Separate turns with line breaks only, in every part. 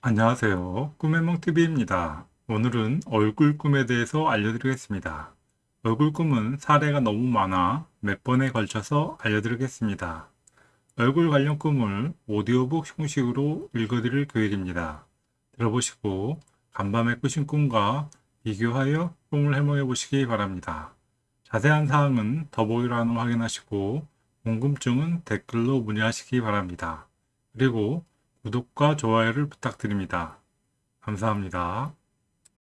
안녕하세요. 꿈의몽TV입니다. 오늘은 얼굴 꿈에 대해서 알려드리겠습니다. 얼굴 꿈은 사례가 너무 많아 몇 번에 걸쳐서 알려드리겠습니다. 얼굴 관련 꿈을 오디오북 형식으로 읽어드릴 계획입니다. 들어보시고 간밤에 꾸신 꿈과 비교하여 꿈을 해몽해 보시기 바랍니다. 자세한 사항은 더보기란을 확인하시고 궁금증은 댓글로 문의하시기 바랍니다. 그리고 구독과 좋아요를 부탁드립니다. 감사합니다.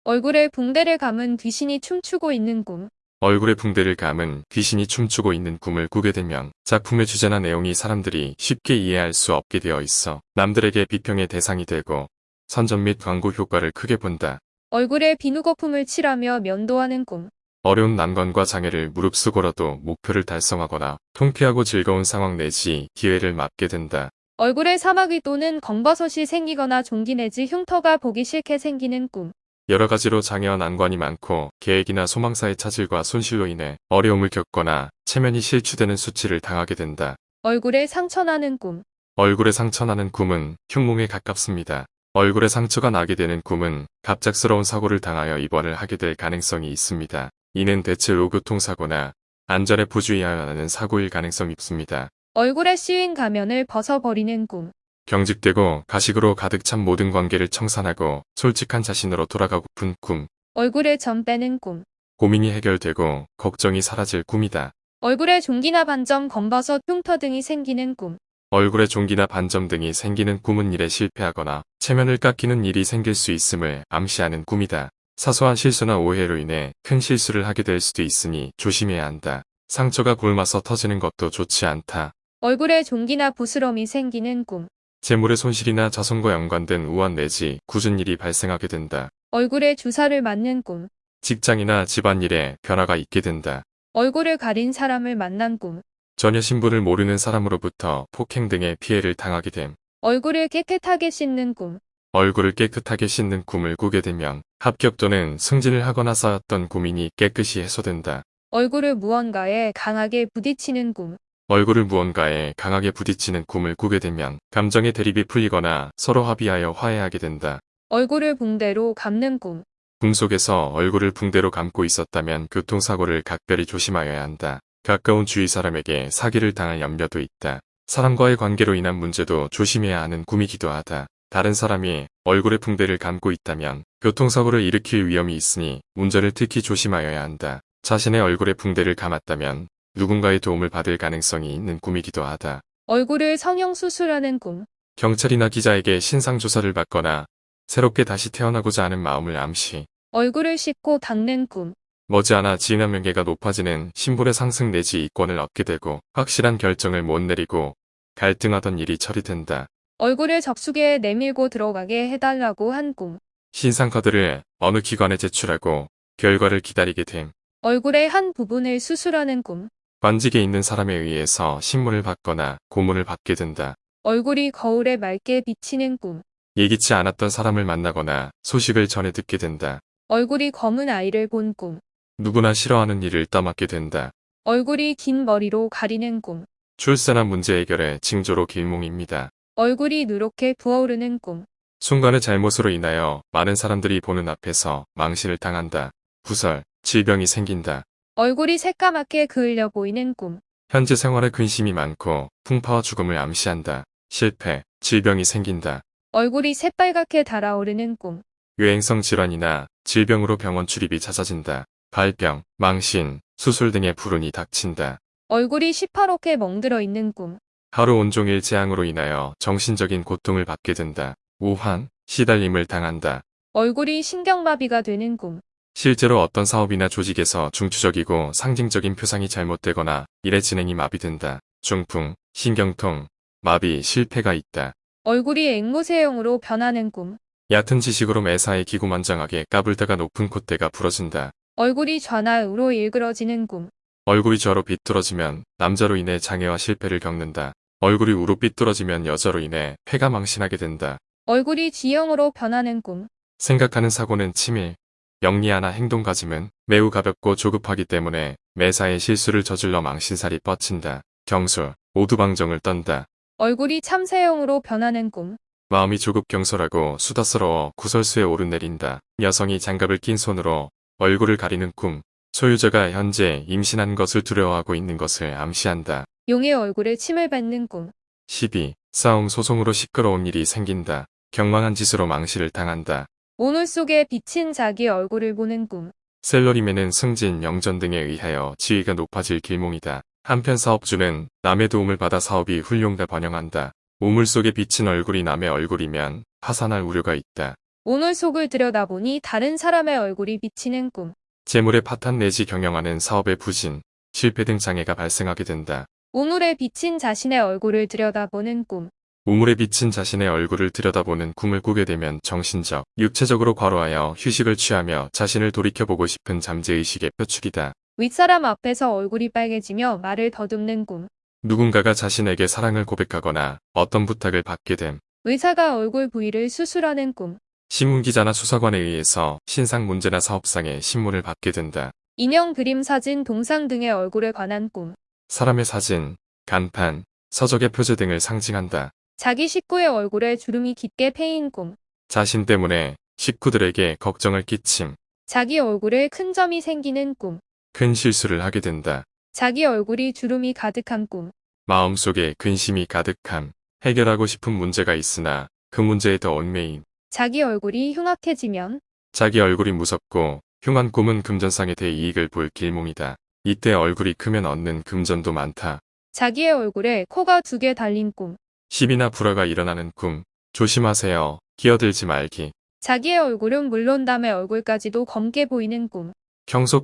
얼굴에 붕대를 감은 귀신이 춤추고 있는 꿈.
얼굴에 붕대를 감은 귀신이 춤추고 있는 꿈을 꾸게 되면 작품의 주제나 내용이 사람들이 쉽게 이해할 수 없게 되어 있어 남들에게 비평의 대상이 되고 선전 및 광고 효과를 크게 본다.
얼굴에 비누 거품을 칠하며 면도하는 꿈.
어려운 난관과 장애를 무릅쓰고라도 목표를 달성하거나 통쾌하고 즐거운 상황 내지 기회를 맞게 된다.
얼굴에 사마귀 또는 검버섯이 생기거나 종기 내지 흉터가 보기 싫게 생기는 꿈.
여러 가지로 장애와 난관이 많고 계획이나 소망사의 차질과 손실로 인해 어려움을 겪거나 체면이 실추되는 수치를 당하게 된다.
얼굴에 상처 나는 꿈.
얼굴에 상처 나는 꿈은 흉몽에 가깝습니다. 얼굴에 상처가 나게 되는 꿈은 갑작스러운 사고를 당하여 입원을 하게 될 가능성이 있습니다. 이는 대체로 교통사고나 안전에 부주의하여 나는 사고일 가능성이 있습니다.
얼굴에 씌인 가면을 벗어버리는 꿈.
경직되고 가식으로 가득 찬 모든 관계를 청산하고 솔직한 자신으로 돌아가고픈 꿈.
얼굴에 점 빼는 꿈.
고민이 해결되고 걱정이 사라질 꿈이다.
얼굴에 종기나 반점, 검버섯, 흉터 등이 생기는 꿈.
얼굴에 종기나 반점 등이 생기는 꿈은 일에 실패하거나 체면을 깎이는 일이 생길 수 있음을 암시하는 꿈이다. 사소한 실수나 오해로 인해 큰 실수를 하게 될 수도 있으니 조심해야 한다. 상처가 굶어서 터지는 것도 좋지 않다.
얼굴에 종기나 부스럼이 생기는 꿈.
재물의 손실이나 자손과 연관된 우한 내지 굳은 일이 발생하게 된다.
얼굴에 주사를 맞는 꿈.
직장이나 집안일에 변화가 있게 된다.
얼굴을 가린 사람을 만난 꿈.
전혀 신분을 모르는 사람으로부터 폭행 등의 피해를 당하게 됨.
얼굴을 깨끗하게 씻는 꿈.
얼굴을 깨끗하게 씻는 꿈을 꾸게 되면 합격 또는 승진을 하거나 쌓였던 고민이 깨끗이 해소된다.
얼굴을 무언가에 강하게 부딪히는 꿈.
얼굴을 무언가에 강하게 부딪히는 꿈을 꾸게 되면 감정의 대립이 풀리거나 서로 합의하여 화해하게 된다.
얼굴을 붕대로 감는 꿈.
꿈 속에서 얼굴을 붕대로 감고 있었다면 교통사고를 각별히 조심하여야 한다. 가까운 주위 사람에게 사기를 당할 염려도 있다. 사람과의 관계로 인한 문제도 조심해야 하는 꿈이기도 하다. 다른 사람이 얼굴에 붕대를 감고 있다면 교통사고를 일으킬 위험이 있으니 운전을 특히 조심하여야 한다. 자신의 얼굴에 붕대를 감았다면 누군가의 도움을 받을 가능성이 있는 꿈이기도 하다.
얼굴을 성형 수술하는 꿈.
경찰이나 기자에게 신상조사를 받거나 새롭게 다시 태어나고자 하는 마음을 암시.
얼굴을 씻고 닦는 꿈.
머지않아 지인 한 명예가 높아지는 신분의 상승 내지 이권을 얻게 되고 확실한 결정을 못 내리고 갈등하던 일이 처리된다.
얼굴을 적수기에 내밀고 들어가게 해달라고 한 꿈.
신상카드를 어느 기관에 제출하고 결과를 기다리게 됨.
얼굴의 한 부분을 수술하는 꿈.
관직에 있는 사람에 의해서 신문을 받거나 고문을 받게 된다.
얼굴이 거울에 맑게 비치는 꿈.
예기치 않았던 사람을 만나거나 소식을 전해 듣게 된다.
얼굴이 검은 아이를 본 꿈.
누구나 싫어하는 일을 떠맡게 된다.
얼굴이 긴 머리로 가리는 꿈.
출세나 문제 해결의 징조로 길몽입니다.
얼굴이 누렇게 부어오르는 꿈.
순간의 잘못으로 인하여 많은 사람들이 보는 앞에서 망신을 당한다. 구설, 질병이 생긴다.
얼굴이 새까맣게 그을려 보이는 꿈.
현재 생활에 근심이 많고 풍파와 죽음을 암시한다. 실패, 질병이 생긴다.
얼굴이 새빨갛게 달아오르는 꿈.
유행성 질환이나 질병으로 병원 출입이 잦아진다. 발병, 망신, 수술 등의 불운이 닥친다.
얼굴이 시퍼렇게 멍들어 있는 꿈.
하루 온종일 재앙으로 인하여 정신적인 고통을 받게 된다. 우환, 시달림을 당한다.
얼굴이 신경마비가 되는 꿈.
실제로 어떤 사업이나 조직에서 중추적이고 상징적인 표상이 잘못되거나 일의 진행이 마비된다. 중풍, 신경통, 마비, 실패가 있다.
얼굴이 앵무새형으로 변하는 꿈.
얕은 지식으로 매사에 기고만장하게 까불다가 높은 콧대가 부러진다.
얼굴이 좌나우로 일그러지는 꿈.
얼굴이 좌로 삐뚤어지면 남자로 인해 장애와 실패를 겪는다. 얼굴이 우로 삐뚤어지면 여자로 인해 폐가 망신하게 된다.
얼굴이 G형으로 변하는 꿈.
생각하는 사고는 치밀, 영리하나 행동가짐은 매우 가볍고 조급하기 때문에 매사에 실수를 저질러 망신살이 뻗친다. 경솔, 오두방정을 떤다.
얼굴이 참새형으로 변하는 꿈.
마음이 조급 경솔하고 수다스러워 구설수에 오르내린다. 여성이 장갑을 낀 손으로 얼굴을 가리는 꿈. 소유자가 현재 임신한 것을 두려워하고 있는 것을 암시한다.
용의 얼굴에 침을 뱉는 꿈.
12. 싸움 소송으로 시끄러운 일이 생긴다. 경망한 짓으로 망실을 당한다.
오물 속에 비친 자기 얼굴을 보는 꿈.
셀러리맨은 승진, 명전 등에 의하여 지위가 높아질 길몽이다. 한편 사업주는 남의 도움을 받아 사업이 훌륭다 번영한다. 우물 속에 비친 얼굴이 남의 얼굴이면 파산할 우려가 있다.
오물 속을 들여다보니 다른 사람의 얼굴이 비치는 꿈.
재물의 파탄 내지 경영하는 사업의 부진, 실패 등 장애가 발생하게 된다.
우물에 비친 자신의 얼굴을 들여다보는 꿈.
우물에 비친 자신의 얼굴을 들여다보는 꿈을 꾸게 되면 정신적, 육체적으로 과로하여 휴식을 취하며 자신을 돌이켜보고 싶은 잠재의식의 표축이다.
윗사람 앞에서 얼굴이 빨개지며 말을 더듬는 꿈.
누군가가 자신에게 사랑을 고백하거나 어떤 부탁을 받게 됨.
의사가 얼굴 부위를 수술하는 꿈.
신문기자나 수사관에 의해서 신상 문제나 사업상의 신문을 받게 된다.
인형 그림 사진 동상 등의 얼굴에 관한 꿈.
사람의 사진, 간판, 서적의 표제 등을 상징한다.
자기 식구의 얼굴에 주름이 깊게 패인 꿈.
자신 때문에 식구들에게 걱정을 끼침,
자기 얼굴에 큰 점이 생기는 꿈.
큰 실수를 하게 된다.
자기 얼굴이 주름이 가득한 꿈.
마음속에 근심이 가득함, 해결하고 싶은 문제가 있으나 그 문제에 더 얽매임,
자기 얼굴이 흉악해지면
자기 얼굴이 무섭고 흉한 꿈은 금전상의 대이익을 볼 길몽이다. 이때 얼굴이 크면 얻는 금전도 많다.
자기의 얼굴에 코가 두 개 달린 꿈.
시비나 불화가 일어나는 꿈. 조심하세요. 기어들지 말기.
자기의 얼굴은 물론 남의 얼굴까지도 검게 보이는 꿈.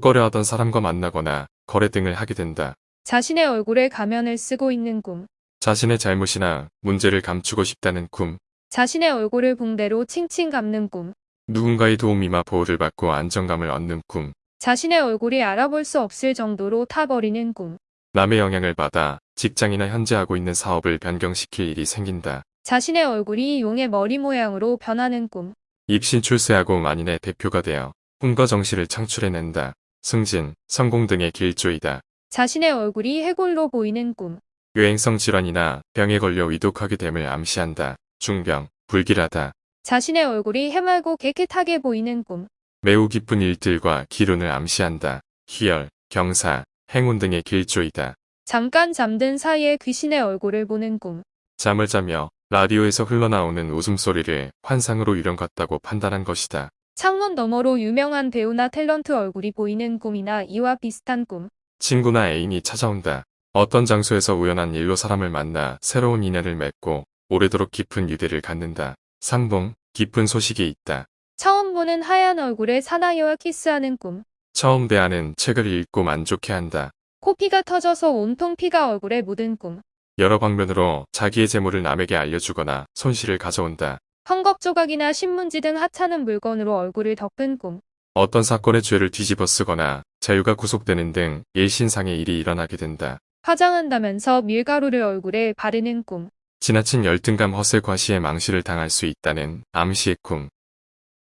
꺼려하던 사람과 만나거나 거래 등을 하게 된다.
자신의 얼굴에 가면을 쓰고 있는 꿈.
자신의 잘못이나 문제를 감추고 싶다는 꿈.
자신의 얼굴을 붕대로 칭칭 감는 꿈.
누군가의 도움이나 보호를 받고 안정감을 얻는 꿈.
자신의 얼굴이 알아볼 수 없을 정도로 타버리는 꿈.
남의 영향을 받아 직장이나 현재 하고 있는 사업을 변경시킬 일이 생긴다.
자신의 얼굴이 용의 머리 모양으로 변하는 꿈.
입신 출세하고 만인의 대표가 되어 꿈과 정시를 창출해낸다. 승진, 성공 등의 길조이다.
자신의 얼굴이 해골로 보이는 꿈.
유행성 질환이나 병에 걸려 위독하게 됨을 암시한다. 중병, 불길하다.
자신의 얼굴이 해맑고 깨끗하게 보이는 꿈.
매우 기쁜 일들과 기운을 암시한다. 희열, 경사, 행운 등의 길조이다.
잠깐 잠든 사이에 귀신의 얼굴을 보는 꿈.
잠을 자며 라디오에서 흘러나오는 웃음소리를 환상으로 유령 같다고 판단한 것이다.
창문 너머로 유명한 배우나 탤런트 얼굴이 보이는 꿈이나 이와 비슷한 꿈.
친구나 애인이 찾아온다. 어떤 장소에서 우연한 일로 사람을 만나 새로운 인연을 맺고 오래도록 깊은 유대를 갖는다. 상봉, 기쁜 소식이 있다.
처음 보는 하얀 얼굴에 사나이와 키스하는 꿈.
처음 대하는 책을 읽고 만족해한다.
코피가 터져서 온통 피가 얼굴에 묻은 꿈.
여러 방면으로 자기의 재물을 남에게 알려주거나 손실을 가져온다.
헝겊 조각이나 신문지 등 하찮은 물건으로 얼굴을 덮은 꿈.
어떤 사건의 죄를 뒤집어 쓰거나 자유가 구속되는 등 일신상의 일이 일어나게 된다.
화장한다면서 밀가루를 얼굴에 바르는 꿈.
지나친 열등감 허세 과시에 망실을 당할 수 있다는 암시의 꿈.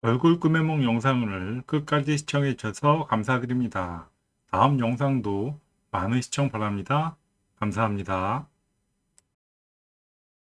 얼굴 꿈의梦 영상을 끝까지 시청해 주셔서 감사드립니다. 다음 영상도 많은 시청 바랍니다. 감사합니다.